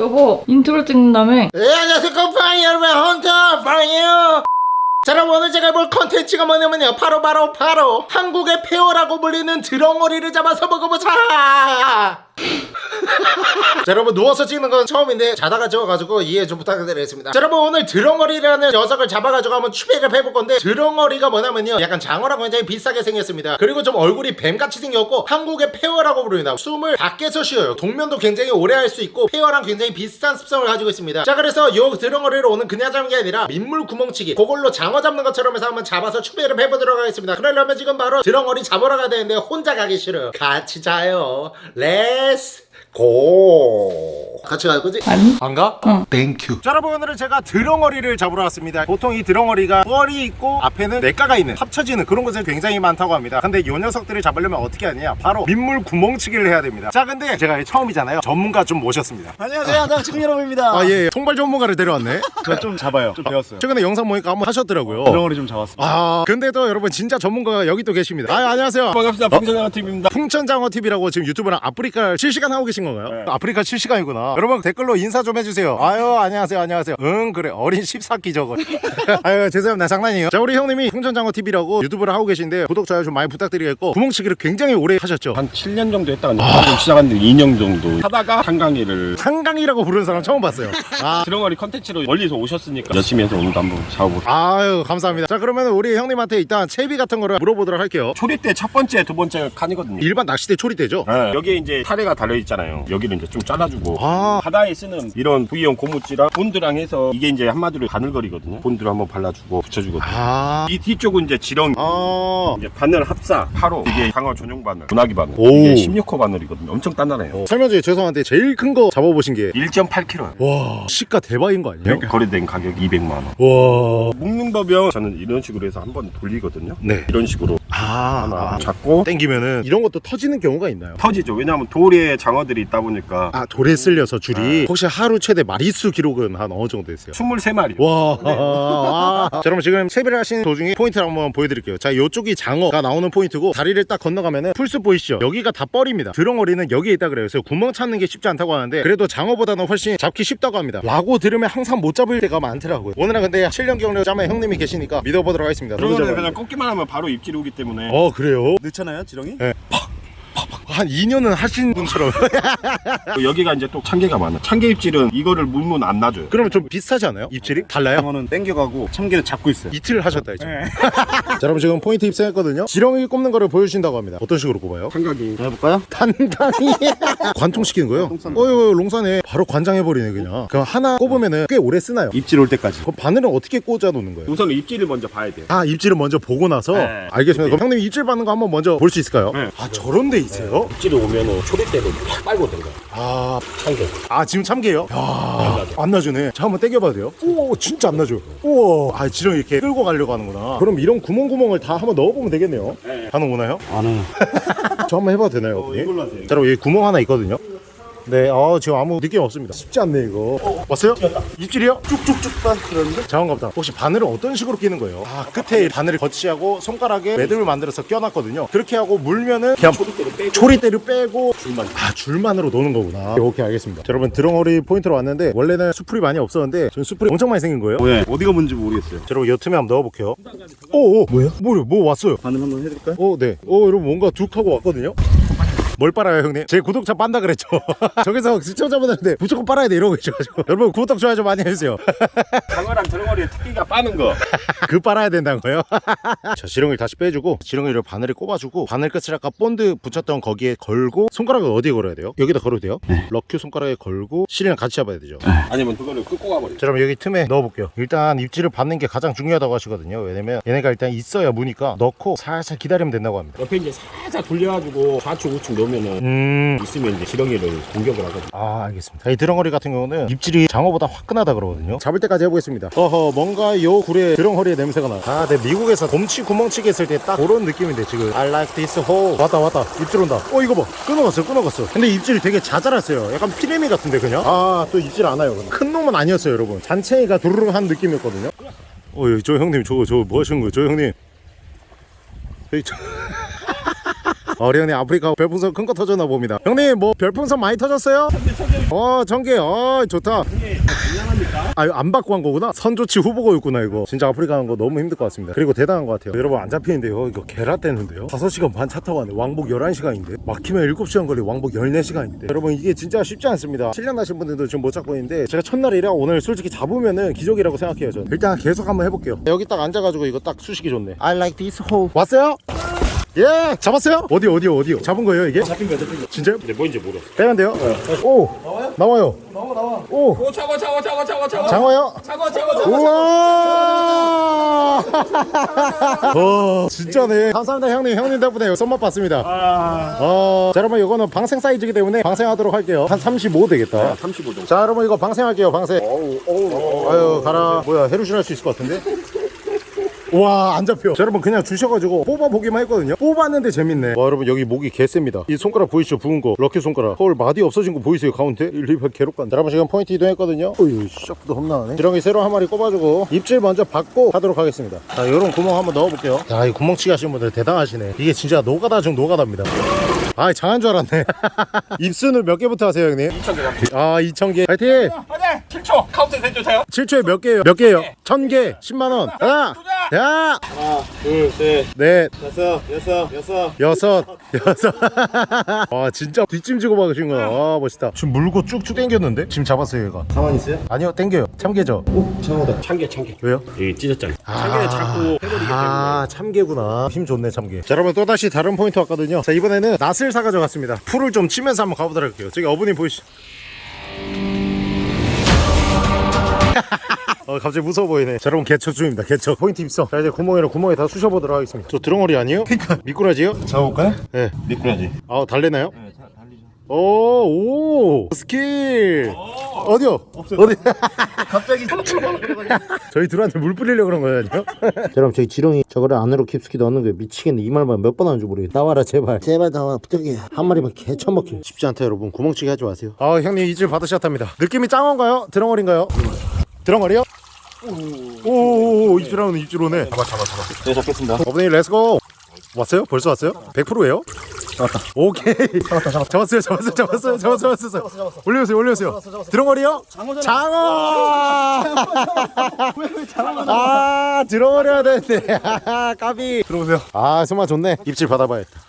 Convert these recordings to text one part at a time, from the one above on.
여보 인트로 찍는다며 네, 안녕하세요 컴팡이 여러분 헌터 퐝이에요. 자 여러분 오늘 제가 볼 컨텐츠가 뭐냐면요. 바로 바로 바로 한국의 폐어라고 불리는 드렁허리를 잡아서 먹어보자 자 여러분 누워서 찍는 건 처음인데 자다가 찍어가지고 이해 좀 부탁드리겠습니다. 자 여러분 오늘 드렁허리라는 녀석을 잡아가지고 한번 추백을 해볼 건데 드렁허리가 뭐냐면요. 약간 장어랑 굉장히 비슷하게 생겼습니다. 그리고 좀 얼굴이 뱀같이 생겼고 한국의 폐어라고 부릅니다 숨을 밖에서 쉬어요. 동면도 굉장히 오래 할 수 있고 폐어랑 굉장히 비슷한 습성을 가지고 있습니다. 자 그래서 요 드렁허리를 오늘 그냥 잡는 게 아니라 민물 구멍치기. 그걸로 장어 잡는 것처럼 해서 한번 잡아서 추백을 해보도록 하겠습니다. 그러려면 지금 바로 드렁허리 잡으러 가야 되는데 혼자 가기 싫어요. 같이 가요. Let's go 같이 갈 거지? 아니 안 가? 응. Thank you 자 여러분 오늘은 제가 드렁허리를 잡으러 왔습니다 보통 이 드렁허리가 뻘이 있고 앞에는 냇가가 있는 합쳐지는 그런 곳이 굉장히 많다고 합니다 근데 이 녀석들을 잡으려면 어떻게 하느냐 바로 민물 구멍치기를 해야 됩니다 자 근데 제가 처음이잖아요 전문가 좀 모셨습니다 안녕하세요. 나 지금 여러분입니다. 아예 통발 전문가를 데려왔네 저 좀 잡아요. 좀 배웠어요. 최근에 영상 보니까 한번 하셨더라고요 드렁허리 좀 잡았습니다. 아 근데도 여러분 진짜 전문가가 여기 또 계십니다 아 안녕하세요 반갑습니다. 풍천장어 TV입니다. 풍천장어 TV라고 지금 유튜브랑 아프리카 실시간 하고 계신 건가요? 네. 아프리카 실시간이구나. 여러분 댓글로 인사 좀 해주세요. 아유 안녕하세요 안녕하세요. 응 그래 어린 14기 저거. 아유 죄송합니다 장난이에요. 자 우리 형님이 풍천장어 TV라고 유튜브를 하고 계신데 구독 좋아요 좀 많이 부탁드리겠고 구멍치기를 굉장히 오래 하셨죠. 한 7년 정도 했다가 이제 방금 시작했는데 2년 정도 하다가 한강이를 한강이라고 부르는 사람 처음 봤어요. 아 드렁허리 컨텐츠로 멀리서 오셨으니까 열심히 해서 오늘도 한번 잡아보고 아유 감사합니다. 자 그러면 우리 형님한테 일단 채비 같은 거를 물어보도록 할게요. 초리대 첫 번째 두 번째 칸이거든요 일반 낚시대 초리대죠? 네. 여기에 이제 타레가 달려있잖아요 여기를 이제 좀 잘라주고 아. 바다에 쓰는 이런 V형 고무찌랑 본드랑 해서 이게 이제 한마디로 바늘거리거든요. 본드를 한번 발라주고 붙여주거든요. 아. 이 뒤쪽은 이제 지렁이. 아. 이제 바늘 합사. 8호 이게 강화 전용 바늘. 분화기 바늘. 오. 이게 16호 바늘이거든요. 엄청 단단해요. 설명 중에 죄송한데 제일 큰 거 잡아보신 게 1.8kg 와 시가 대박인 거 아니에요? 거래된 가격 200만 원. 와. 묶는 법은 저는 이런 식으로 해서 한번 돌리거든요. 네. 이런 식으로 아, 하나 아. 잡고 땡기면은 이런 것도 터지는 경우가 있나요? 터지죠 왜냐하면 돌에 장어들이 있다 보니까 아 돌에 쓸려서 줄이 혹시 하루 최대 마리수 기록은 한 어느 정도 있어요? 23마리 와, 아. 자, 여러분 지금 채비를 하신 도중에 포인트를 한번 보여드릴게요. 자, 이쪽이 장어가 나오는 포인트고 다리를 딱 건너가면은 풀숲 보이시죠? 여기가 다 뻘입니다. 드렁어리는 여기에 있다 그래요. 그래서 구멍 찾는 게 쉽지 않다고 하는데 그래도 장어보다는 훨씬 잡기 쉽다고 합니다. 라고 들으면 항상 못 잡을 때가 많더라고요. 오늘은 근데 7년 경력 짜면 형님이 계시니까 믿어보도록 하겠습니다. 그러면 잘 그냥 꺾기만 하면 바로 입질이 오기 때문에 어 그래요? 넣잖아요, 지렁이? 한 2년은 하신 분처럼 여기가 이제 또 참개가 많아 참개 입질은 이거를 물면 안 놔줘요 그러면 좀 비슷하지 않아요? 입질이? 달라요? 장어는 땡겨가고 참개는 잡고 있어요. 이틀 하셨다 이제 자 여러분 지금 포인트 입성했거든요 지렁이 꼽는 거를 보여주신다고 합니다 어떤 식으로 꼽아요? 삼각이 해볼까요? 단단히 관통시키는 거예요? 어유 롱산에 바로 관장해버리네 그냥 그럼 하나 꼽으면 꽤 오래 쓰나요? 입질 올 때까지. 그럼 바늘은 어떻게 꽂아 놓는 거예요? 우선 입질을 먼저 봐야 돼요 아 입질을 먼저 보고 나서 네. 알겠습니다 그럼 형님 입질 받는 거 한번 먼저 볼 수 있을까요? 네. 아 저런 데 있어요? 입질이 오면은 초리대로 팍 빨고 된 거야 아, 참개 아 지금 참게요? 야, 안 나주네 자 한번 땡겨봐도 돼요? 오 진짜 안 나죠 우와 아 지렁이 이렇게 끌고 가려고 하는구나 그럼 이런 구멍구멍을 다 한번 넣어보면 되겠네요 네. 반응 오나요? 안 해요. 저 한번 해봐도 되나요? 어? 이걸로 하세요. 자, 여기 구멍 하나 있거든요. 네, 어, 지금 아무 느낌 없습니다. 쉽지 않네 이거. 어, 왔어요? 입질이요? 쭉쭉쭉 빠 그러는데? 자원갑다. 혹시 바늘은 어떤 식으로 끼는 거예요? 아, 끝에 바늘을 거치하고 손가락에 매듭을 만들어서 껴놨거든요. 그렇게 하고 물면은 그냥 초리대로 빼고 초리대를 빼고 줄만 아 줄만으로 노는 거구나. 오케이 알겠습니다. 자, 여러분 드렁어리 포인트로 왔는데 원래는 수풀이 많이 없었는데 지금 수풀이 엄청 많이 생긴 거예요. 왜? 어디가 뭔지 모르겠어요. 자, 여러분 여 틈에 한번 넣어볼게요. 오, 오 뭐야? 뭐요? 뭐 왔어요? 반응 한번 해드릴까요? 어, 네. 어, 여러분 뭔가 둑 하고 왔거든요. 뭘 빨아요, 형님? 제 구독자 빤다 그랬죠. 저기서 시청자분들한테 무조건 빨아야 돼 이러고 계셔가지고 여러분 구독 좋아요 좀 많이 해주세요. 장어랑 드렁허리의 특기가 빠는 거그 빨아야 된다는 거예요. 자, 지렁이를 다시 빼주고 지렁이를 바늘에 꼽아주고 바늘 끝을 아까 본드 붙였던 거기에 걸고 손가락을 어디에 걸어야 돼요? 여기다 걸어도 돼요? lucky 손가락에 걸고 실이랑 같이 잡아야 되죠. 아니면 그거를 끌고 가버려 자, 그럼 여기 틈에 넣어볼게요. 일단 입질을 받는 게 가장 중요하다고 하시거든요. 왜냐면 얘네가 일단 있어야 무니까 넣고 살살 기다리면 된다고 합니다. 옆에 이제 살짝 돌려가지고 좌측 우측 놓으면 은 음, 있으면 이제 지렁이를 공격을 하거든 아 알겠습니다. 이 드렁허리 같은 경우는 입질이 장어보다 화끈하다 그러거든요. 잡을 때까지 해보겠습니다. 어허 뭔가 요 굴에 드렁허리의 냄새가 나아 내 미국에서 곰치 구멍치기 했을 때 딱 그런 느낌인데 지금. I like this hole. 왔다 왔다. 입질 온다. 어 이거 봐. 끊어갔어 끊어갔어 근데 입질이 되게 자잘했어요. 약간 피레미 같은데 그냥? 아 또 입질 안 와요 그냥. 큰 놈은 아니었어요 여러분. 잔챙이가 두루룩 한 느낌이었거든요. 어, 저 형님 저거 저거 뭐 하시는 거예요? 저 형님. 에이, 저... 어, 우리 형님 아프리카 별풍선 큰 거 터졌나 봅니다. 형님 뭐 별풍선 많이 터졌어요? 어 전개. 어 좋다. 아유 안 받고 한 거구나? 선조치 후보고였구나 이거. 진짜 아프리카 하는 거 너무 힘들 것 같습니다. 그리고 대단한 것 같아요. 여러분 안 잡히는데요? 이거 개라떼는데요? 5시간 반 차 타고 왔네 왕복 11시간인데? 막히면 7시간 걸리 왕복 14시간인데? 여러분 이게 진짜 쉽지 않습니다. 7년 하신 분들도 지금 못 잡고 있는데 제가 첫날이라 오늘 솔직히 잡으면은 기적이라고 생각해요 저는. 일단 계속 한번 해볼게요. 여기 딱 앉아가지고 이거 딱 수식이 좋네. I like this hole. 왔어요? 예 잡았어요? 어디 어디요 어디요 잡은 거예요 이게? 잡힌 거요 잡힌 거. 진짜요? 근데 뭔지 모르겠어. 빼면 돼요? 오 나와요? 나와요. 나와 나와. 오. 오 차고 차고 차고 차고 차고 장어요? 차고 차고 차고 우와! 어. 진짜네. 감사합니다 형님. 형님 덕분에 손맛 봤습니다. 어, 자 여러분 이거는 방생 사이즈이기 때문에 방생하도록 할게요. 한 35 되겠다. 35 정도. 자 여러분 이거 방생할게요 방생. 아유 가라. 뭐야 해루신 할수 있을 것 같은데 와 안 잡혀. 자, 여러분 그냥 주셔가지고 뽑아보기만 했거든요. 뽑았는데 재밌네. 와 여러분 여기 목이 개셉니다. 이 손가락 보이시죠? 부은 거. lucky 손가락. 헐 마디 없어진 거 보이세요? 가운데? 리버 괴롭간다 자, 여러분 지금 포인트 이동했거든요. 어휴 시작부터 험난하네. 지렁이 새로 한 마리 꼽아주고 입질 먼저 받고 하도록 하겠습니다. 자 요런 구멍 한번 넣어볼게요. 야이 구멍치기 하시는 분들 대단하시네. 이게 진짜 노가다 중 노가다입니다 아 장한 줄 알았네. 입순을 몇 개부터 하세요 형님? 2,000개 아 2,000개. 파이팅! 화장 7초. 카운트 해주세요. 7초에 몇 개예요? 몇 개예요? 1000개. 10만원. 하나 야! 하나, 둘, 셋, 넷. 다섯, 여섯, 여섯. 여섯. 여섯. 와 진짜 뒷짐지고 박으신 거야. 와 멋있다. 지금 물고 쭉쭉 당겼는데? 지금 잡았어요 얘가. 가만히 있어요? 아니요 당겨요. 참개죠. 오, 장어다. 참개 참개. 왜요? 여기 찢었잖아. 참개는 자꾸 해버리기 아 참개구나. 힘 좋네 참개. 자 여러분 또다시 다른 포인트 왔거든요. 자 이번에는 낫을 사가져 갔습니다 풀을 좀 치면서 한번 가보도록 할게요 저기 어부님 보이시죠 어 갑자기 무서워 보이네 자 여러분 개척 중입니다 개척 포인트 입성 자 이제 구멍이랑 구멍에 다 쑤셔보도록 하겠습니다 저 드렁허리 아니에요? 그니까 미꾸라지요? 잡아볼까요? 네 미꾸라지. 아 달래나요? 오, 오 스킬 어디요? 어디? 갑자기 저희 둘한테 물 뿌리려고 그런 거예요 아니요? 여러분 저희 지렁이 저거를 안으로 깊숙이 넣는 게 미치겠네 이 말만 몇 번 하는 줄 모르겠네 나와라 제발 제발 나와 부탁해 한 마리만 개처먹기 쉽지 않다 여러분 구멍치기 하지 마세요 아 형님 입질 받으셨답니다 느낌이 장어인가요? 드렁허리인가요? 드렁어리요? 오오오 입질 하는 입질 오네 잡아, 잡아, 잡아. 네, 잡겠습니다. 어머니 let's go 왔어요? 벌써 왔어요? 100%예요? 잡았다. 오케이 잡았다 잡았다 잡았어요 잡았어요 잡았어요 잡았어요 잡았어요 올려주세요 올려주세요 드렁어리요? 장어 아 들어버려야 되는데 아, 까비 들어오세요 아 정말 좋네 입질 받아봐야겠다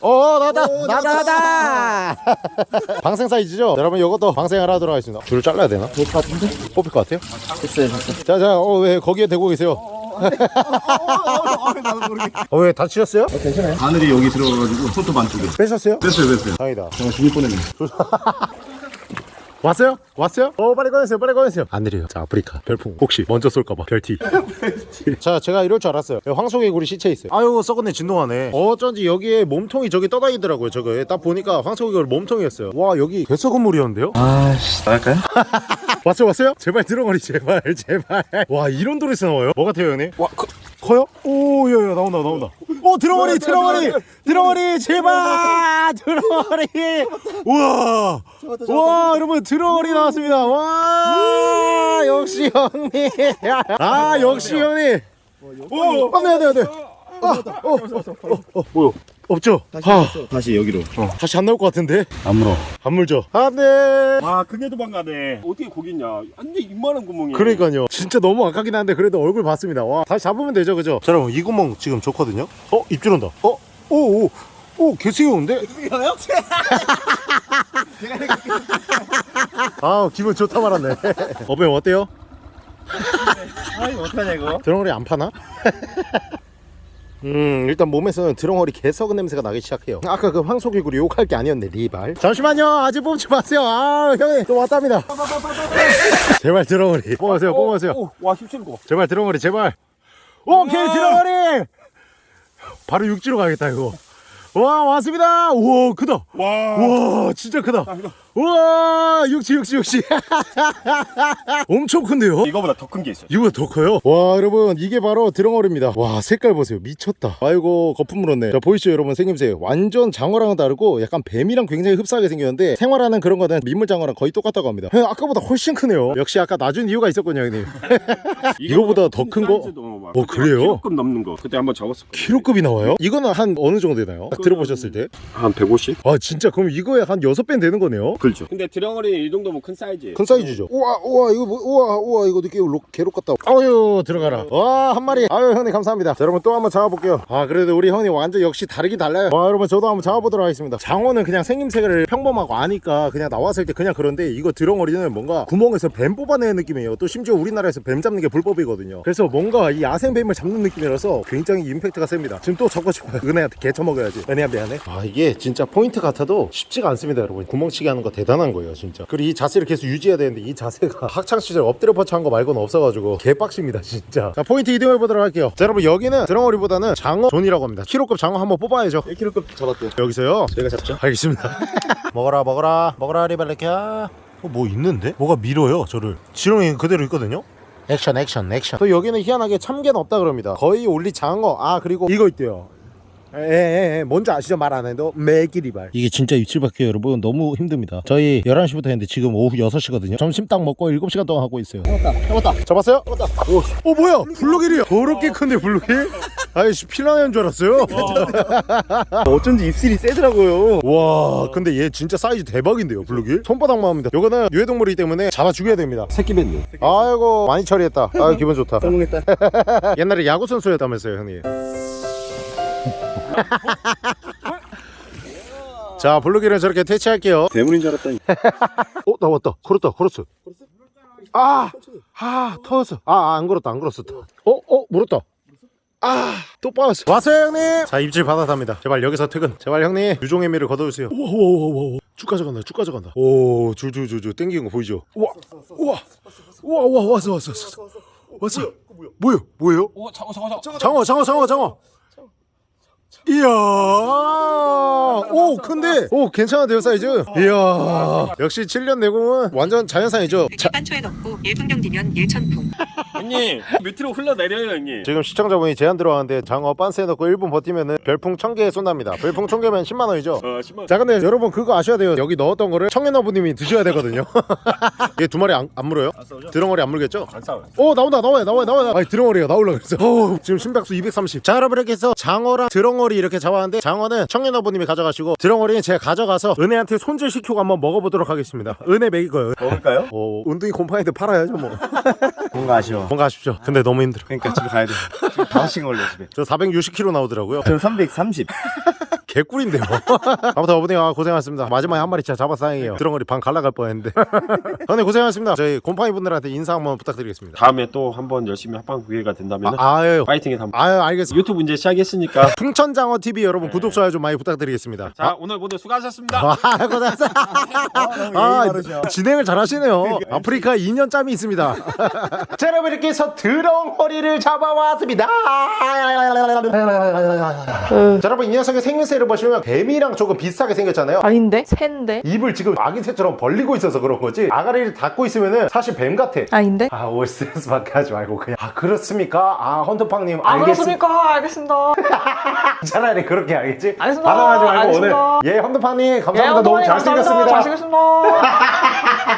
오 나다 나다 나다 방생 사이즈죠? 여러분 이것도 방생을 하도록 하겠습니다 줄을 잘라야 되나? 뽑힐 것 같은데? 뽑힐 것 같아요? 됐어요, 됐어요. 자자 어 왜 거기에 대고 계세요? 어 왜 다치셨어요? 바늘이 여기 들어가가지고 손톱 안쪽에. 빼셨어요? 됐어요, 됐어요. 다행이다 정말 죽을 뻔했네. 왔어요? 왔어요? 어 빨리 꺼내세요 빨리 꺼내세요 안 내려요 자 아프리카 별풍 혹시 먼저 쏠까봐 별티 자 제가 이럴 줄 알았어요 황소개구리 시체 있어요 아유 썩었네 진동하네 어쩐지 여기에 몸통이 저기 떠다니더라고요 저거에 딱 보니까 황소개구리 몸통이었어요 와 여기 개썩은 물이었는데요? 아씨, 나갈까요? 왔어요 왔어요? 제발 들어가리 제발 제발 와 이런 도리스 나와요? 뭐 같아요 형님? 와 커, 커요? 오 야야 나온다 나온다 오 들어가리 들어가리 들어가리 제발 들어가리 우와. 와 여러분 들어가리 나왔습니다. 와 역시 형님. 아 역시 형님. 오 안돼 안돼 안돼 어, 뭐요? 없죠? 아, 다시 여기로. 다시 안 나올 것 같은데? 안 물어. 안 물죠? 안돼 아 그게 도망가네. 어떻게 거기 있냐? 완전 이만한 구멍이야. 그러니까요 진짜 너무 아깝긴 한데 그래도 얼굴 봤습니다 와 다시 잡으면 되죠 그죠 자 여러분 이 구멍 지금 좋거든요 어 입질 온다 어? 오오 오 개새우인데? 아 기분 좋다 말았네 어배 어때요? 아, 이거 어떡하냐, 이거? 드렁어리 안 파나? 음 일단 몸에서는 드렁어리 개썩은 냄새가 나기 시작해요. 아까 그 황소개구리 욕할 게 아니었네 리발. 잠시만요. 아직 뽑지 마세요. 아 형님 또 왔답니다. 제발 드렁어리. 뽑아주세요 뽑아주세요. 오, 와 힘쓰는 거. 제발 드렁어리 제발. 오케이 드렁어리! 바로 육지로 가겠다 이거 와 왔습니다 우와 크다 와. 우와 진짜 크다 우와 육지 육지 육지 엄청 큰데요 이거보다 더 큰 게 있어. 이거보다 더 커요 와 여러분 이게 바로 드렁어리입니다 와 색깔 보세요 미쳤다 아이고 거품 물었네 자 보이시죠 여러분 생김새 완전 장어랑은 다르고 약간 뱀이랑 굉장히 흡사하게 생겼는데 생활하는 그런 거는 민물장어랑 거의 똑같다고 합니다 형, 아까보다 훨씬 크네요 역시 아까 낮은 이유가 있었군요 형님 이거보다 더 큰 거? 막 어, 그래요? 키로급 넘는 거. 그때 한번 잡았을 거야. 키로급이 나와요? 이거는 한 어느 정도 되나요? 딱 들어보셨을 때? 한 150? 아 진짜 그럼 이거에 한 6배 되는 거네요? 그렇죠. 근데 드렁어리 이 정도면 큰 사이즈예요. 큰 사이즈죠. 우와 우와 이거 뭐, 우와 우와 이거 느낌 로, 개록 같다. 아유 들어가라. 와한 마리. 아유 형님 감사합니다. 자, 여러분 또 한번 잡아볼게요. 아 그래도 우리 형님 완전 역시 다르긴 달라요. 와 여러분 저도 한번 잡아보도록 하겠습니다. 장어는 그냥 생김새를 평범하고 아니까 그냥 나왔을 때 그냥 그런데 이거 드렁어리는 뭔가 구멍에서 뱀 뽑아내는 느낌이에요. 또 심지어 우리나라에서 뱀 잡는 게 불법이거든요. 그래서 뭔가 이 야생뱀을 잡는 느낌이라서 굉장히 임팩트가 셉니다. 지금 또 잡고 싶어요. 은혜한테 개쳐 먹어야지. 미안해. 아 이게 진짜 포인트 같아도 쉽지가 않습니다 여러분. 구멍치기 하는 거 대단한 거예요 진짜. 그리고 이 자세를 계속 유지해야 되는데 이 자세가 학창 시절 엎드려 뻗쳐 한 거 말고는 없어가지고 개빡십니다 진짜. 자 포인트 이동해 보도록 할게요. 자 여러분 여기는 드렁어리보다는 장어 존이라고 합니다. 키로급 장어 한번 뽑아야죠. 1kg급 잡았대요. 여기서요. 저희가 잡죠? 알겠습니다. 먹어라 먹어라 먹어라 리발레키야. 어, 뭐 있는데? 뭐가 밀어요 저를. 지렁이 그대로 있거든요. 액션 액션 액션. 또 여기는 희한하게 참게는 없다 그럽니다. 거의 only 장어. 아 그리고 이거 있대요. 에에에 뭔지 아시죠? 말 안 해도? 매기리발. 이게 진짜 입질밖에 여러분. 너무 힘듭니다. 저희 11시부터 했는데 지금 오후 6시거든요. 점심 딱 먹고 7시간 동안 하고 있어요. 잡았다. 잡았어요? 잡았다. 오, 어 뭐야? 블루길이야. 더럽게 큰데 블루길? 아이씨 피라냐인 줄 알았어요? 어쩐지 입술이 세더라고요. 와 근데 얘 진짜 사이즈 대박인데요 블루길 손바닥만 합니다 요거는 유해동물이기 때문에 잡아 죽여야 됩니다. 새끼 뱉네. 아이고 많이 처리했다. 아 기분 좋다. 성공했다. 옛날에 야구 선수였다면서요 형님 자 블루길은 저렇게 퇴치할게요. 대물인 줄 알았더니. 어 나 왔다. 걸었다. 걸었어. 아, 아 터졌어. 아 안 걸었다. 안 걸었어. 어? 어 물었다. 아또 빠졌어. 왔어요 형님! 자 입질 받아답니다. 제발 여기서 퇴근. 제발 형님 유종의 미를 거둬주세요. 오오오오오 쭉 가져간다 쭉 가져간다. 오 줄줄줄줄 땡기는 거 보이죠? 우와 우와. 우와 우와 왔어 왔어 왔어 왔어. 뭐요? 뭐예요? 오 장어 장어 장어. 장어 장어 장어 이야. 오 근데 오 괜찮은데요 사이즈? 이야. 역시 7년 내공은 완전 자연산이죠. 자, 반초에 넣고 1분경 뒤면 1천풍. 형님 밑으로 흘러내려요 형님. 지금 시청자분이 제안 들어왔는데 장어 빤스에 넣고 1분 버티면은 별풍 1000개 쏜답니다 별풍 1000개면 10만원이죠 어 10만. 자 근데 여러분 그거 아셔야 돼요 여기 넣었던 거를 청년어부님이 드셔야 되거든요 얘 두 마리 안, 안 물어요? 드렁어리 안 물겠죠? 안 싸워요. 오 나온다 나와요 나와요 나와요 아니 드렁어리가 나올라 그랬어 오, 지금 심박수 230자 여러분 이렇게 해서 장어랑 드렁어리 이렇게 잡았는데 장어는 청년어부님이 가져가시고 드렁어리는 제가 가져가서 은혜한테 손질시키고 한번 먹어보도록 하겠습니다 은혜 먹일 거예요 먹을까요? 오 운동이 곰팡이한테 팔아야죠 뭐 뭔가 아쉬워. 뭔가 아쉽죠 근데 너무 힘들어 그러니까 집에 가야 돼. 지금 5시간 걸려 집에. 저 460kg 나오더라고요 저는 330. 개꿀인데요 아무튼 어머니 아, 고생하셨습니다 마지막에 한 마리 진짜 잡아서 다행이에요 드렁어리 반 갈라갈 뻔했는데 형님 고생하셨습니다 저희 곰팡이 분들한테 인사 한번 부탁드리겠습니다 다음에 또 한번 열심히 합방 기회가 된다면 아, 아유 파이팅해서 한번. 아유 알겠습니다 유튜브 이제 시작했으니까. 풍천장어 TV 여러분 구독 좋아요 좀 많이 부탁드리겠습니다 자 오늘 모두 수고하셨습니다. 아, 고생하셨어. 너무 아, 예의 바르셔. 진행을 잘하시네요. 아프리카 2년 짬이 있습니다. 자, 여러분 이렇게 해서 드렁허리를 잡아왔습니다. 자, 여러분 이 녀석의 생김새를 보시면 뱀이랑 조금 비슷하게 생겼잖아요. 아닌데? 샌데? 입을 지금 아기 새처럼 벌리고 있어서 그런 거지. 아가리를 닫고 있으면은 사실 뱀 같아. 아닌데? 아, 오 스트레스 받게 하지 말고 그냥. 아, 그렇습니까? 아, 헌터팡님 아 알겠습니다. 그렇습니까? 알겠습니다. 차라리 그렇게 알겠지? 알겠습니다. 반항하지 말고 알겠습니다. 오늘 예, 헌터팡님 예, 감사합니다. 너무 감사합니다. 잘생겼습니다. 잘생겼습니다.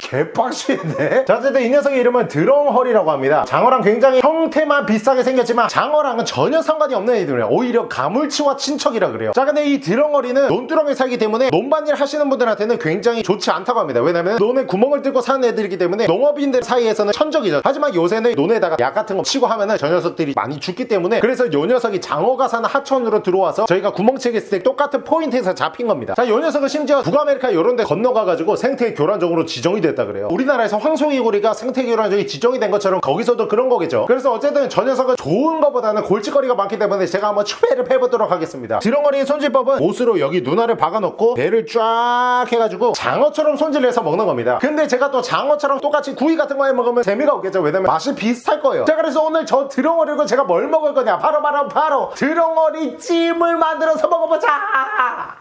개빡치는데? 자 어쨌든 이 녀석의 이름은 드렁허리라고 합니다. 장어랑 굉장히 형태만 비슷하게 생겼지만 장어랑은 전혀 상관이 없는 애들이에요. 오히려 가물치와 친척이라 그래요. 자 근데 이 드렁허리는 논두렁에 살기 때문에 논밭일 하시는 분들한테는 굉장히 좋지 않다고 합니다. 왜냐면 논에 구멍을 뚫고 사는 애들이기 때문에 농업인들 사이에서는 천적이죠. 하지만 요새는 논에다가 약 같은 거 치고 하면은 저 녀석들이 많이 죽기 때문에 그래서 요 녀석이 장어가 사는 하천으로 들어와서 저희가 구멍치기 했을 때 똑같은 포인트에서 잡힌 겁니다. 자요 녀석은 심지어 북아메리카 요런 데 건너가가지고 생태 교란종으로 지정 이 됐다 그래요. 우리나라에서 황소개구리가 생태 교란종이 지정이 된 것처럼 거기서도 그런 거겠죠. 그래서 어쨌든 저 녀석은 좋은 것보다는 골칫거리가 많기 때문에 제가 한번 추배를 해보도록 하겠습니다. 드렁어리의 손질법은 못으로 여기 눈알을 박아놓고 배를 쫙 해가지고 장어처럼 손질해서 먹는 겁니다. 근데 제가 또 장어처럼 똑같이 구이 같은 거 해 먹으면 재미가 없겠죠. 왜냐면 맛이 비슷할 거예요. 자 그래서 오늘 저 드렁어리고 제가 뭘 먹을 거냐? 바로 바로 바로 드렁어리 찜을 만들어서 먹어보자!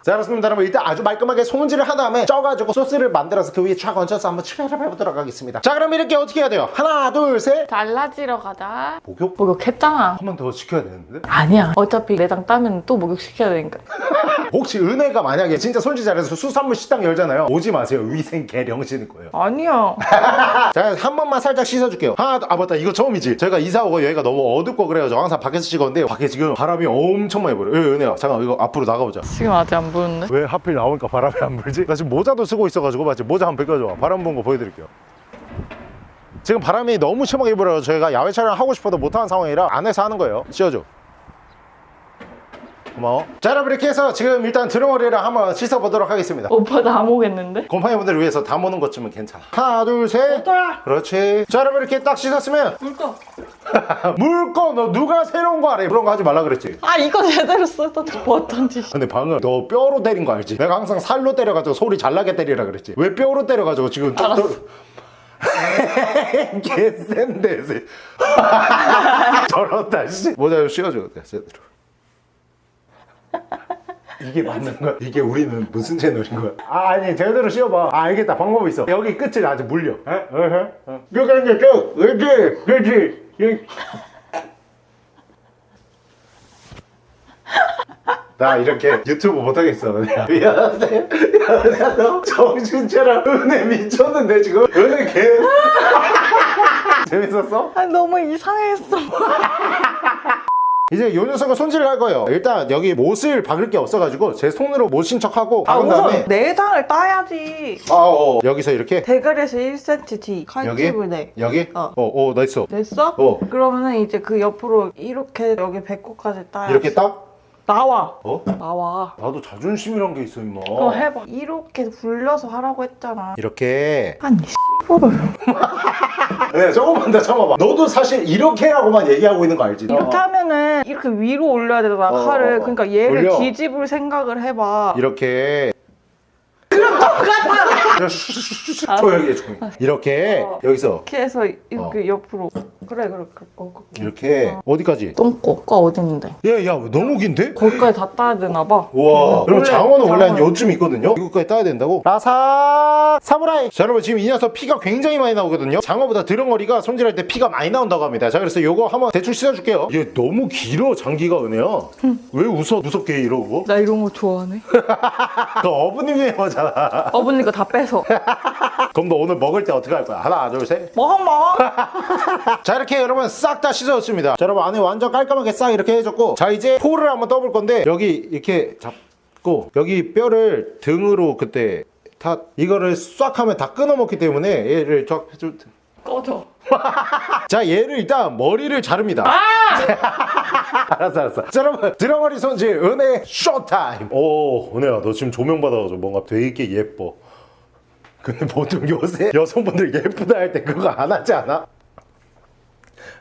자 그렇습니다. 여러분 일단 아주 말끔하게 손질을 한 다음에 쪄가지고 소스를 만들어서 그 위에 쫙 얹혀서 한번 출발을 해보도록 하겠습니다 자 그럼 이렇게 어떻게 해야 돼요? 하나 둘셋 잘라지러 가자. 목욕? 목욕 했잖아. 한 번더 시켜야 되는데 아니야. 어차피 내장 따면 또 목욕시켜야 되니까. 혹시 은혜가 만약에 진짜 손질 잘해서 수산물 식당 열잖아요 오지 마세요 위생 개령신일 거예요 아니야. 자, 한 번만 살짝 씻어줄게요. 하나, 아, 맞다. 이거 처음이지. 저희가 이사 오고 여기가 너무 어둡고 그래가지고 항상 밖에서 찍었는데, 밖에 지금 바람이 엄청 많이 불어요. 예, 은혜야. 잠깐, 이거 앞으로 나가보자. 지금 아직 안 부는데? 왜 하필 나오니까 바람이 안 불지? 나 지금 모자도 쓰고 있어가지고, 맞지? 모자 한번 벗겨줘. 바람 부는 거 보여드릴게요. 지금 바람이 너무 심하게 불어요. 저희가 야외 촬영 하고 싶어도 못하는 상황이라 안에서 하는 거예요. 씌워줘. 고마워. 자, 여러분 이렇게 해서 지금 일단 드렁어리를 한번 씻어보도록 하겠습니다. 오빠 다 모겠는데? 곰팡이분들을 위해서 다 모는 것쯤은 괜찮아. 하나, 둘, 셋. 그렇지. 자, 여러분 이렇게 딱 씻었으면 물거. 물거 너 누가 새로운 거 알아? 그런 거 하지 말라 그랬지. 아 이거 제대로 뭐 어떤지. 근데 방금 너 뼈로 때린 거 알지? 내가 항상 살로 때려가지고 소리 잘 나게 때리라 그랬지. 왜 뼈로 때려가지고 지금 또- 알았어. 또- 개센데 세. 저렇다 씨. 모자 좀 씌워줘. 네, 제대로. 이게 맞는 거야? 이게 우리는 무슨 채널인 거야? 아 아니 제대로 씌워봐 아 알겠다 방법이 있어 여기 끝을 아주 물려 어? 어? 어? 쭉 이제 쭉 그렇지 그렇지 이- 나 이렇게 유튜브 못하겠어 미안해 미안해 너 정신차려 은혜 미쳤는데 지금 은혜 개 재밌었어? 아 너무 이상했어. 이제 요 녀석을 손질을 할 거예요 일단 여기 못을 박을 게 없어가지고 제 손으로 못인 척하고 아 박은 다음에 우선 내장을 따야지. 아, 어, 여기서 이렇게 대가리에서 1cm 뒤. 여기 칼집을 내. 여기 어. 어, 어, 나 있어. 냈어? 어. 그러면은 이제 그 옆으로 이렇게 여기 배꼽까지 따야 이렇게 딱? 나와. 어? 나와. 나도 자존심이란 게 있어, 임마. 그럼 해봐. 이렇게 굴려서 하라고 했잖아. 이렇게. 아니 씨발을. 네, 조금만 더 참아봐. 너도 사실 이렇게라고만 얘기하고 있는 거 알지? 이렇게 어. 하면은 이렇게 위로 올려야 되잖아 어, 칼을. 어, 어. 그러니까 얘를 올려. 뒤집을 생각을 해봐. 이렇게. 그럼 똑같아! 조용히 해, 조용히. 이렇게, 어. 여기서. 이렇게 해서 이렇게 옆으로. 그래 그래 그래. 어, 그- 이렇게. 어 디까지? 똥꼬가 어디 있는데? 야, 야, 너무 긴데? 거기까지 다 따야 되나 봐. 우와. 여러분, 원래 장어는 원래 한 요쯤 있거든요? 이거까지 따야 된다고? 라사 사무라이. 자, 여러분, 지금 이 녀석 피가 굉장히 많이 나오거든요? 장어보다 드렁어리가 손질할 때 피가 많이 나온다고 합니다. 자, 그래서 요거 한번 대충 씻어줄게요. 얘 너무 길어, 장기가 은혜야. 왜 웃어, 무섭게 이러고? 나 이런 거 좋아하네. 그 어부님이 거잖아. 어머니 거다 빼서. 그럼 너 오늘 먹을 때 어떻게 할 거야? 하나, 둘, 셋. 먹어 먹어. 자, 이렇게 여러분 싹 다 씻어줬습니다. 자, 여러분 안에 완전 깔끔하게 싹 이렇게 해줬고. 자, 이제 포를 한번 떠볼 건데, 여기 이렇게 잡고, 여기 뼈를 등으로 그때 다, 이거를 싹 하면 다 끊어먹기 때문에 얘를 쫙 해줄 때. 꺼져. 자 얘를 일단 머리를 자릅니다 알았어 알았어 자 여러분 드렁어리 손질 은혜 쇼타임 오 은혜야 너 지금 조명 받아가지고 뭔가 되게 예뻐 근데 보통 요새 여성분들 예쁘다 할 때 그거 안 하지 않아?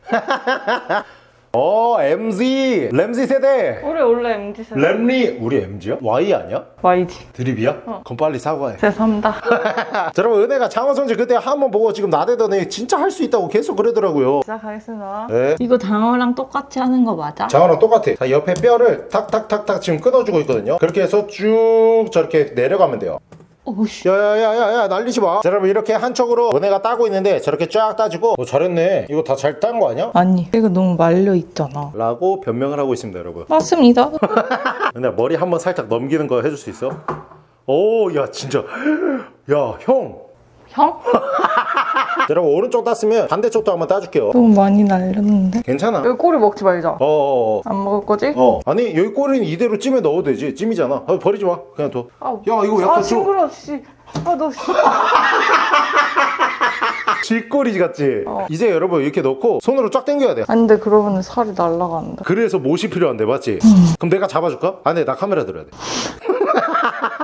어 MZ 램지 세대 우리 원래 MZ 세대. 램리 우리 MZ야? Y 아니야? YG. 드립이야? 그럼 빨리 사과해 죄송합니다. 자 여러분 은혜가 장어 손질 그때 한 번 보고 지금 나대더니 진짜 할 수 있다고 계속 그러더라고요 시작하겠습니다. 네 이거 장어랑 똑같이 하는 거 맞아? 장어랑 똑같아. 자, 옆에 뼈를 탁탁탁탁 지금 끊어주고 있거든요. 그렇게 해서 쭉 저렇게 내려가면 돼요. 오씨. 야야야야야 날리지 마. 자, 여러분 이렇게 한쪽으로 은혜가 따고 있는데 저렇게 쫙 따지고 어, 잘했네. 이거 다 잘 딴 거 아니야? 아니, 이거 너무 말려 있잖아. 라고 변명을 하고 있습니다, 여러분. 맞습니다. 근데 머리 한번 살짝 넘기는 거 해줄 수 있어? 오, 야 진짜. 야 형. 형? 자, 여러분 오른쪽 땄으면 반대쪽도 한번 따줄게요. 너무 많이 날렸는데. 괜찮아. 여기 꼬리 먹지 말자. 어어어. 안 먹을 거지? 어. 아니 여기 꼬리는 이대로 찜에 넣어도 되지. 찜이잖아. 아, 버리지 마. 그냥 둬. 아, 야 이거 약간 아, 좀. 징그러, 씨. 아, 너, 씨. 쥐꼬리 같지? 어. 이제 여러분 이렇게 넣고 손으로 쫙 당겨야 돼. 아니, 근데 그러면 살이 날라간다. 그래서 못이 필요한데 맞지? 그럼 내가 잡아줄까? 아, 네, 나 카메라 들어야 돼.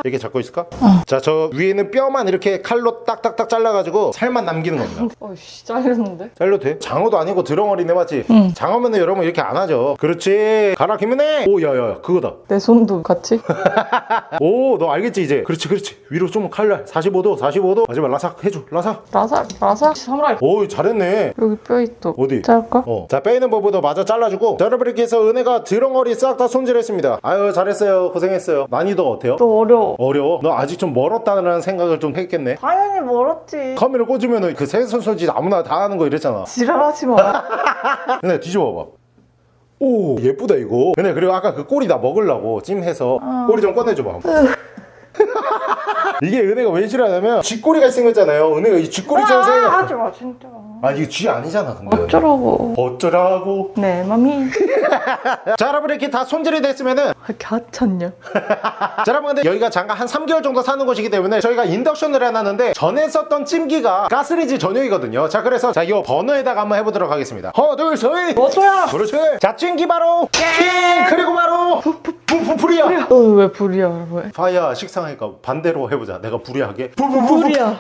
이렇게 잡고 있을까? 자, 저 위에는 뼈만 이렇게 칼로 딱딱딱 잘라가지고 살만 남기는 겁니다. 어이씨, 잘렸는데? 잘려도 돼? 장어도 아니고 드렁어리네 맞지? 응. 장어면은 여러분 이렇게 안 하죠. 그렇지. 가라 김은혜. 오, 야야야, 그거다. 내 손도 같이? 오, 너 알겠지 이제? 그렇지, 그렇지. 위로 좀 칼날. 45도, 45도. 마지막 라삭 해줘, 라삭. 라사, 라사? 사무라이. 오, 잘했네. 여기 뼈 있어. 어디? 자를까? 어. 자 빼는 법부터 마저 잘라주고 자 여러분 이렇게 해서 은혜가 드렁어리 싹 다 손질했습니다 아유 잘했어요 고생했어요 난이도 어때요? 또 어려워. 어려워. 어려워? 너 아직 좀 멀었다는 생각을 좀 했겠네 당연히 멀었지. 카메라 꽂으면 그 세선소지 아무나 다 하는 거 이랬잖아 지랄하지 마. 근데 뒤집어봐 오 예쁘다 이거 근데 그리고 아까 그 꼬리 나 먹으려고 찜해서 꼬리 좀 꺼내줘봐 이게 은혜가 왜 싫어하냐면 쥐꼬리가 생겼잖아요 은혜가 이 쥐꼬리처럼 아, 생겨 하지 마 진짜. 아 이게 쥐 아니잖아 근데. 어쩌라고. 어쩌라고. 내 맘이 자 여러분 이렇게 다 손질이 됐으면은 갸찼냐. 자 여러분 근데 여기가 잠깐 한 3개월 정도 사는 곳이기 때문에 저희가 인덕션을 해놨는데 전에 썼던 찜기가 가스레인지 전용이거든요. 자 그래서 자이 버너에다가 한번 해보도록 하겠습니다. 하나 둘셋. 어쩌야. 그렇지. 자 찜기 바로 찜! 그리고 바로 부부부리야. 너는 왜 불이야 왜? fire 식상하니까 반대로 해보자. 내가 불이하게. 불이야.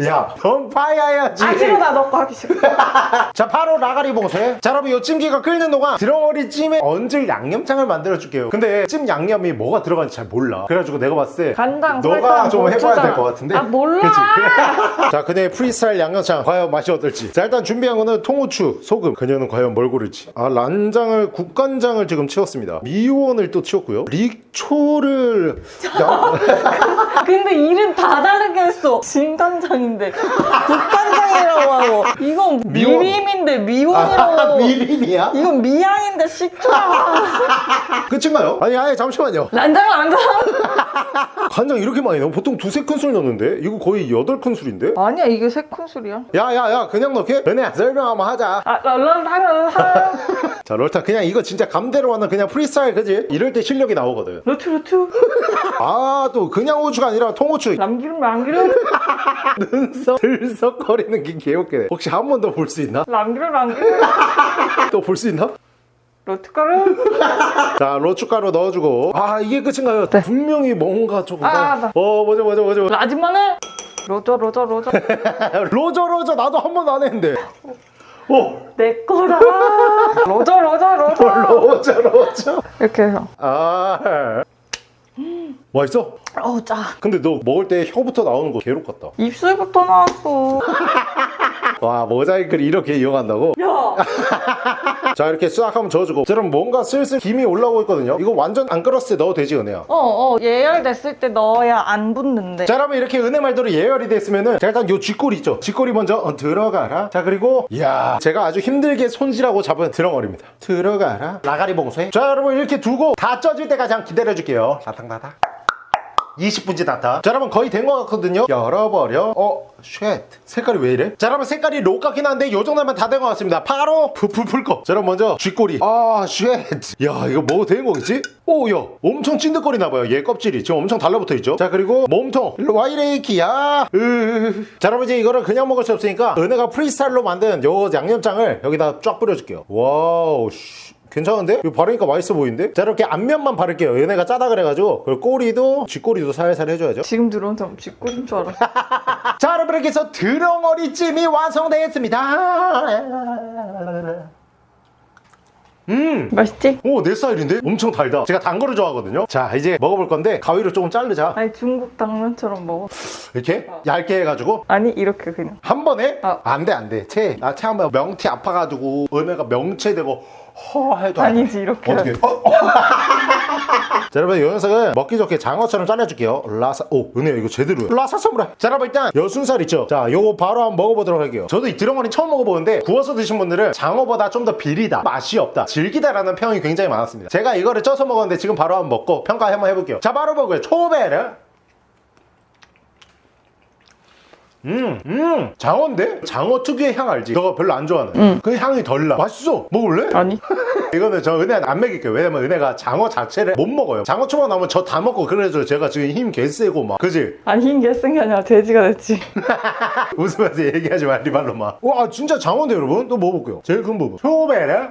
야 넌 fire야지. 아 싫어 나 너거 하기 싫어. 자 바로 라가리 봉쇄 자 여러분 이 찜기가 끓는 동안 드렁어리 찜에 얹을 양념장을 만들어 줄게요. 근데 찜 양념이 뭐가 들어가는지 잘 몰라. 그래가지고 내가 봤을 때 간장, 너가 좀 해봐야. 될 것 같은데. 아, 몰라. 그치? 자 그녀의 프리스타일 양념장 과연 맛이 어떨지. 자 일단 준비한 거는 통후추 소금. 그녀는 과연 뭘 고를지. 아 란장을 국간장을 지금 채웠습니다. 미원을 또 채웠고요. 릭초를 양... 근데 이름 다 다르게 했어. 진간장 인데 국간장이라고 하고 이건 미원. 미림인데 미원이라고 아, 하고 미림이야? 이건 미양인데 식초야. 끝인가요? 아니 아니 잠시만요 난장 난장. 간장 이렇게 많이 넣어? 보통 두세 큰술 넣는데 이거 거의 여덟 큰술인데? 아니야 이게 세 큰술이야. 야야야 그냥 넣게? 은혜야 설명 한번 하자 아 랄랄 하면 자 롤타 그냥 이거 진짜 감대로 하는 그냥 프리스타일 그지? 이럴 때 실력이 나오거든 루트 루트 아 또 그냥 후추가 아니라 통후추 남기름 남기름 눈썹 들썩거리는 게 개웃기네 혹시 한 번 더 볼 수 있나? 남기름 남기름 또 볼 수 있나? 루트가루? 자 로추가루 넣어주고. 아 이게 끝인가요? 분명히 뭔가 조금 아, 다- 나. 어 뭐죠 뭐죠 뭐죠? 라지 마늘? 로저 로저 로저. 로저 로저. 나도 한 번도 안 했는데. 오 내 거다. 로저 로저 로저. 로저 로저. 이렇게 해서. 아. 맛있어? 어우 짜. 근데 너 먹을 때 혀부터 나오는 거 괴롭 같다. 입술부터 나왔어. 와 모자이크를 이렇게 이용한다고? 야 자 이렇게 싹 한번 저어주고 그럼 뭔가 슬슬 김이 올라오고 있거든요. 이거 완전 안 끓었을 때 넣어도 되지 은혜야. 어어 예열됐을 때 넣어야 안 붙는데 자 여러분 이렇게 은혜 말대로 예열이 됐으면은 자 일단 요 쥐꼬리 있죠? 쥐꼬리 먼저 어, 들어가라. 자 그리고 이야 제가 아주 힘들게 손질하고 잡은 드렁어리입니다. 들어가라. 라가리 봉쇄. 자 여러분 이렇게 두고 다 쪄질 때까지 한 기다려줄게요. 다탕다탕. 20분 지났다. 자, 여러분 거의 된 것 같거든요. 열어버려. 어, shit. 색깔이 왜 이래? 자, 여러분 색깔이 록 같긴 한데 요 정도면 다 된 것 같습니다. 바로 불불불 꺼. 자, 여러분 먼저 쥐꼬리. 아, shit. 야, 이거 먹어도 되는 거겠지? 오, 야, 엄청 찐득거리나 봐요. 얘 껍질이 지금 엄청 달라붙어 있죠. 자, 그리고 몸통. 일로 와 이래 키야. 으. 자, 여러분 이제 이거를 그냥 먹을 수 없으니까 은혜가 프리스타일로 만든 요 양념장을 여기다 쫙 뿌려줄게요. wow. 씨. 괜찮은데? 이거 바르니까 맛있어 보이는데? 자 이렇게 앞면만 바를게요 얘네가 짜다 그래가지고 그리고 꼬리도 쥐꼬리도 살살 해줘야죠 지금 들어온 사람 쥐꼬린 줄 알았어 자 여러분 이렇게 해서 드렁어리찜이 완성되었습니다 음! 맛있지? 오내 스타일인데? 엄청 달다 제가 단 거를 좋아하거든요 자 이제 먹어볼 건데 가위로 조금 자르자 아니 중국 당면처럼 먹어 이렇게 얇게 해가지고 아니 이렇게 그냥 한 번에? 어. 안돼 안돼 채 나채 한번 명태 아파가지고 은혜가 명체되고 허 해도. 아니지 이렇게. 어떻게? 어, 어. 자 여러분 이 녀석은 먹기 좋게 장어처럼 잘라줄게요. 라사 오 은혜야 이거 제대로야. 라사 사무라이 자 여러분 일단 여순살 있죠? 자 요거 바로 한번 먹어보도록 할게요. 저도 이 드렁어리 처음 먹어보는데 구워서 드신 분들은 장어보다 좀 더 비리다 맛이 없다 질기다라는 평이 굉장히 많았습니다. 제가 이거를 쪄서 먹었는데 지금 바로 한번 먹고 평가 한번 해볼게요. 자 바로 먹어요. 초베르 음, 음, 장어인데? 장어 특유의 향 알지? 너가 별로 안 좋아하는. 그 향이 덜 나. 맛있어. 먹을래? 아니 이거는 저 은혜한테 안 먹일게요. 왜냐면 은혜가 장어 자체를 못 먹어요. 장어 초밥 나오면 저 다 먹고 그래서 제가 지금 힘 개세고 막. 그지? 아니 흰 개쓴 게 아니라 돼지가 됐지 웃으면서 얘기하지 마, 리발로 막. 와, 진짜 장어인데, 여러분? 또 먹어볼게요. 제일 큰 부분. 초베르.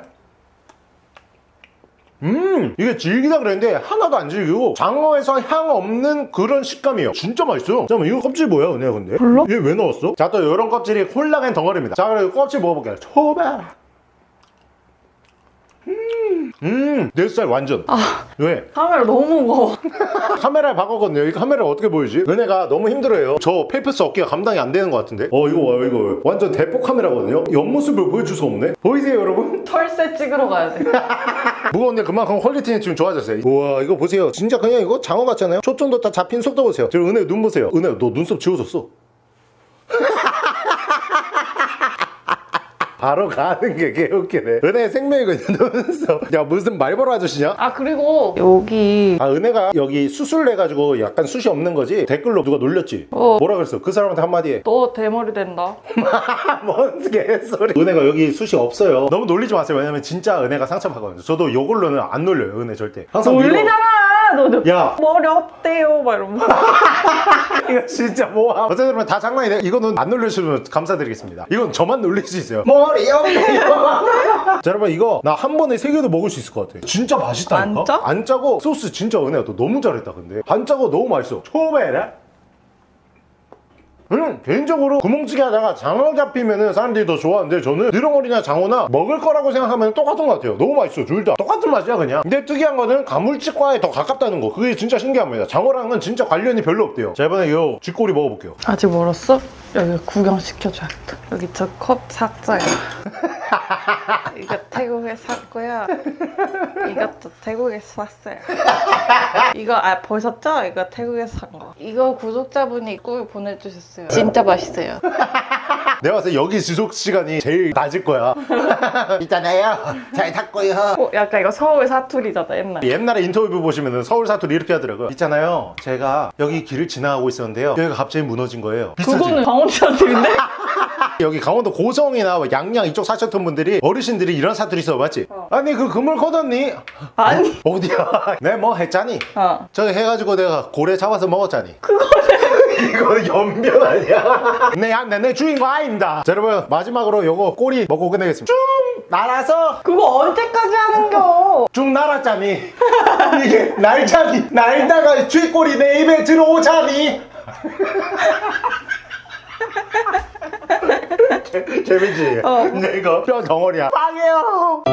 음, 이게 질기다 그랬는데 하나도 안 질기고 장어에서 향 없는 그런 식감이에요. 진짜 맛있어요. 잠깐만, 이거 껍질 뭐야, 은혜야, 근데? 몰라? 얘 왜 넣었어? 자, 또 이런 껍질이 콜라겐 덩어리입니다. 자, 그리고 껍질 먹어볼게요. 초베르. 음. 음 내 스타일 완전. 왜? 카메라 너무 무거워. 카메라에 박았거든요. 이 카메라 어떻게 보이지? 은혜가 너무 힘들어요. 저 paper's 어깨가 감당이 안 되는 것 같은데? 어 이거 봐요 이거 봐요. 완전 대포 카메라거든요. 옆모습을 보여줄 수 없네. 보이세요 여러분? 철새 찍으러 가야 돼. 무거운데 그만큼 퀄리티는 지금 좋아졌어요. 우와 이거 보세요. 진짜 그냥 이거 장어 같잖아요. 초점도 다 잡힌 속도 보세요. 저 은혜 눈 보세요. 은혜 너 눈썹 지워졌어 바로 가는 게 개웃기네. 은혜 생명이거든요 눈썹. 야 무슨 말벌 아저씨냐? 아 그리고 여기 아 은혜가 여기 수술 해가지고 약간 숱이 없는 거지? 댓글로 누가 놀렸지? 어. 뭐라 그랬어? 그 사람한테 한마디 해. 너 대머리 된다. 뭔 개소리. 은혜가 여기 숱이 없어요. 너무 놀리지 마세요. 왜냐면 진짜 은혜가 상처받거든요. 저도 이걸로는 안 놀려요 은혜 절대. 항상 놀리잖아 너도 야. 머리 없대요. 막 이러면 이거 진짜 뭐야 어쨌든 여러분 다 장난이네 이거는 안 놀려주시면 감사드리겠습니다. 이건 저만 놀릴 수 있어요. 머리 없네요. 자 여러분 이거 나 한 번에 세 개도 먹을 수 있을 것 같아 진짜 맛있다니까? 안 짜? 안 짜고 소스 진짜 은혜야. 너 너무 잘했다 근데. 안 짜고 너무 맛있어. 초베라 음, 개인적으로 구멍찌개 하다가 장어 잡히면은 사람들이 더 좋아하는데 저는 느렁어리나 장어나 먹을 거라고 생각하면 똑같은 것 같아요. 너무 맛있어 둘 다. 똑같은 맛이야 그냥. 근데 특이한 거는 가물치과에 더 가깝다는 거. 그게 진짜 신기합니다 장어랑은 진짜 관련이 별로 없대요. 자 이번에 요 쥐꼬리 먹어볼게요. 아직 멀었어? 여기 구경시켜줘야겠다. 여기 저컵 삭자야 이거 태국에 샀고요. 이것도 태국에서 샀어요. 이거 아 보셨죠? 이거 태국에서 산거. 이거 구독자분이 꿀 보내주셨어요. 진짜 맛있어요. 내가 봤을 때 여기 지속 시간이 제일 낮을 거야. 있잖아요. 잘 탔고요. 어, 약간 이거 서울 사투리잖아 옛날 옛날에 인터뷰 보시면은 서울 사투리 이렇게 하더라고요. 있잖아요. 제가 여기 길을 지나가고 있었는데요. 여기가 갑자기 무너진 거예요. 비싸지? 그거는 강원도 사투리인데? 여기 강원도 고성이나 뭐 양양 이쪽 사셨던 분들이 어르신들이 이런 사투리 써 맞지? 아니 그 그물 걷었니? 아니. 어 디야? 내 뭐 했잖니? 어. 저기 해가지고 내가 고래 잡아서 먹었잖니. 그거는 이거 연변 아니야? 내, 내, 내 주인공 아닙니다. 자 여러분 마지막으로 요거 꼬리 먹고 끝내겠습니다. 쭉 날아서 그거 언제까지 하는겨? 쭉 날았잖니. 이게 날자니. 날다가 쥐꼬리 내 입에 들어오자니 재- 재밌지? 어. 근데 이거 뼈 덩어리야 빵해요